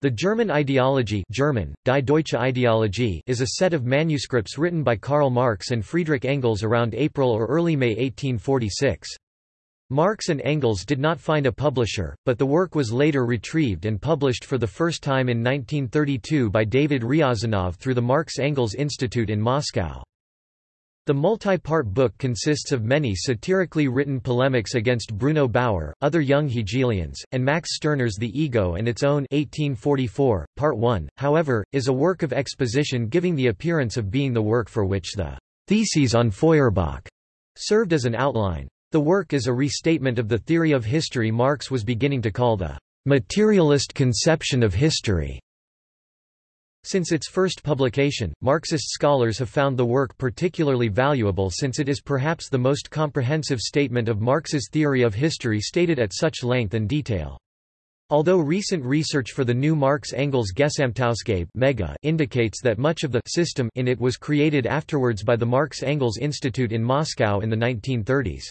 The German ideology German, Die Deutsche Ideologie is a set of manuscripts written by Karl Marx and Friedrich Engels around April or early May 1846. Marx and Engels did not find a publisher, but the work was later retrieved and published for the first time in 1932 by David Ryazanov through the Marx-Engels Institute in Moscow. The multi-part book consists of many satirically written polemics against Bruno Bauer, other young Hegelians, and Max Stirner's The Ego and its own 1844, Part 1, however, is a work of exposition giving the appearance of being the work for which the Theses on Feuerbach served as an outline. The work is a restatement of the theory of history Marx was beginning to call the materialist conception of history. Since its first publication, Marxist scholars have found the work particularly valuable since it is perhaps the most comprehensive statement of Marx's theory of history stated at such length and detail. Although recent research for the new Marx-Engels Gesamtausgabe Mega indicates that much of the system in it was created afterwards by the Marx-Engels Institute in Moscow in the 1930s.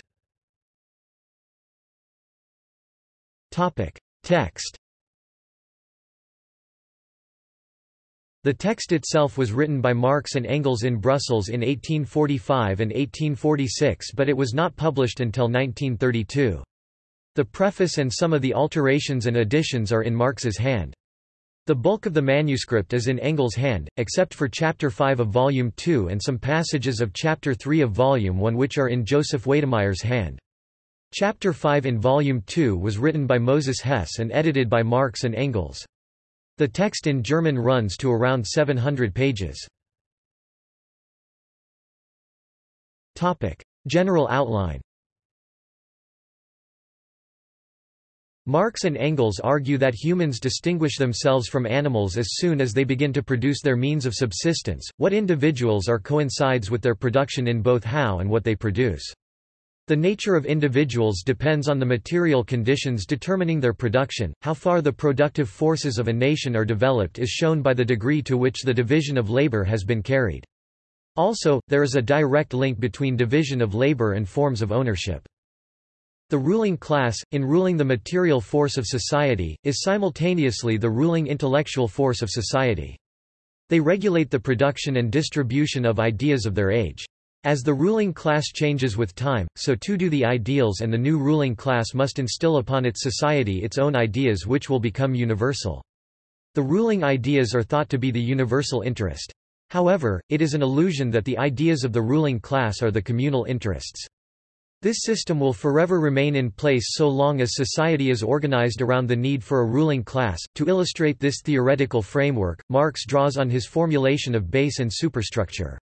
Text The text itself was written by Marx and Engels in Brussels in 1845 and 1846 but it was not published until 1932. The preface and some of the alterations and additions are in Marx's hand. The bulk of the manuscript is in Engels' hand, except for Chapter 5 of Volume 2 and some passages of Chapter 3 of Volume 1 which are in Joseph Weydemeyer's hand. Chapter 5 in Volume 2 was written by Moses Hess and edited by Marx and Engels. The text in German runs to around 700 pages. General outline Marx and Engels argue that humans distinguish themselves from animals as soon as they begin to produce their means of subsistence, what individuals are coincides with their production in both how and what they produce. The nature of individuals depends on the material conditions determining their production. How far the productive forces of a nation are developed is shown by the degree to which the division of labor has been carried. Also, there is a direct link between division of labor and forms of ownership. The ruling class, in ruling the material force of society, is simultaneously the ruling intellectual force of society. They regulate the production and distribution of ideas of their age. As the ruling class changes with time, so too do the ideals and the new ruling class must instill upon its society its own ideas which will become universal. The ruling ideas are thought to be the universal interest. However, it is an illusion that the ideas of the ruling class are the communal interests. This system will forever remain in place so long as society is organized around the need for a ruling class. To illustrate this theoretical framework, Marx draws on his formulation of base and superstructure.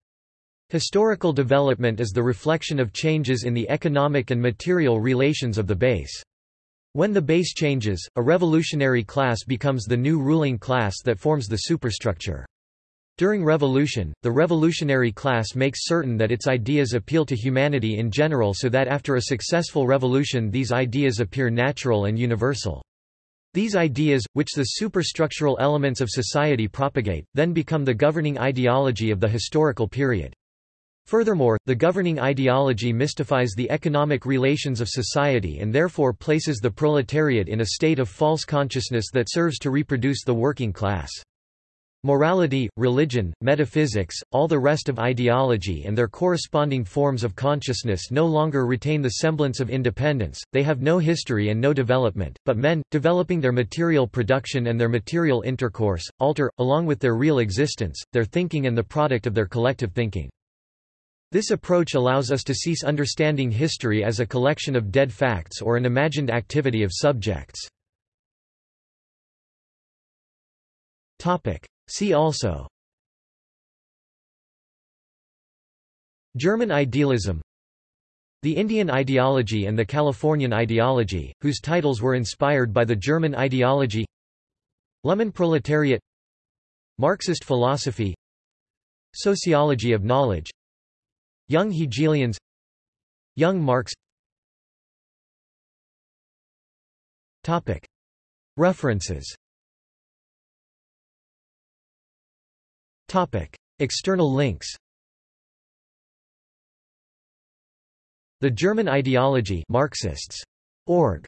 Historical development is the reflection of changes in the economic and material relations of the base. When the base changes, a revolutionary class becomes the new ruling class that forms the superstructure. During revolution, the revolutionary class makes certain that its ideas appeal to humanity in general so that after a successful revolution these ideas appear natural and universal. These ideas, which the superstructural elements of society propagate, then become the governing ideology of the historical period. Furthermore, the governing ideology mystifies the economic relations of society and therefore places the proletariat in a state of false consciousness that serves to reproduce the working class. Morality, religion, metaphysics, all the rest of ideology and their corresponding forms of consciousness no longer retain the semblance of independence, they have no history and no development, but men, developing their material production and their material intercourse, alter, along with their real existence, their thinking and the product of their collective thinking. This approach allows us to cease understanding history as a collection of dead facts or an imagined activity of subjects. See also. German idealism. The Indian ideology and the Californian ideology, whose titles were inspired by the German ideology. Lumpen proletariat. Marxist philosophy. Sociology of knowledge Young Hegelians. Young Marx. References. External links. The German Ideology Marxists. Org.